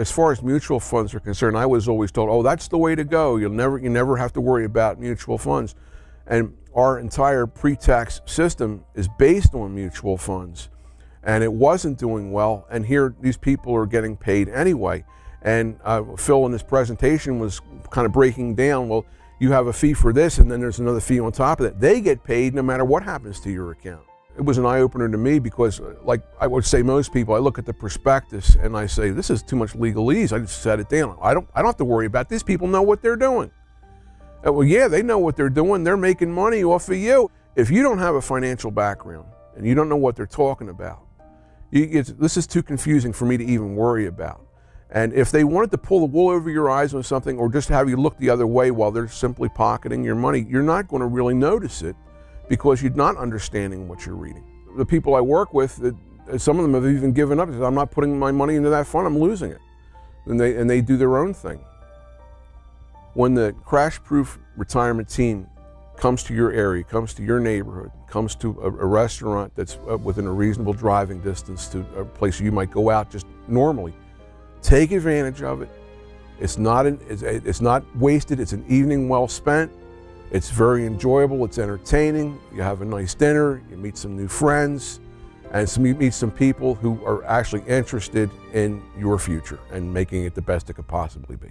as far as mutual funds are concerned, I was always told, "Oh, that's the way to go. You'll never, you never have to worry about mutual funds." And our entire pre-tax system is based on mutual funds, and it wasn't doing well. And here, these people are getting paid anyway. And uh, Phil in his presentation was kind of breaking down. Well, you have a fee for this, and then there's another fee on top of that. They get paid no matter what happens to your account. It was an eye opener to me because, like I would say, most people, I look at the prospectus and I say, "This is too much legalese." I just set it down. I don't, I don't have to worry about this. People know what they're doing. Uh, well, yeah, they know what they're doing. They're making money off of you. If you don't have a financial background and you don't know what they're talking about, you, this is too confusing for me to even worry about. And if they wanted to pull the wool over your eyes on something or just have you look the other way while they're simply pocketing your money, you're not going to really notice it because you're not understanding what you're reading. The people I work with, some of them have even given up. I'm not putting my money into that fund, I'm losing it. And they, and they do their own thing. When the crash proof retirement team comes to your area, comes to your neighborhood, comes to a, a restaurant that's uh, within a reasonable driving distance to a place you might go out just normally, take advantage of it. It's not, an, it's, it's not wasted, it's an evening well spent. It's very enjoyable, it's entertaining. You have a nice dinner, you meet some new friends, and some, you meet some people who are actually interested in your future and making it the best it could possibly be.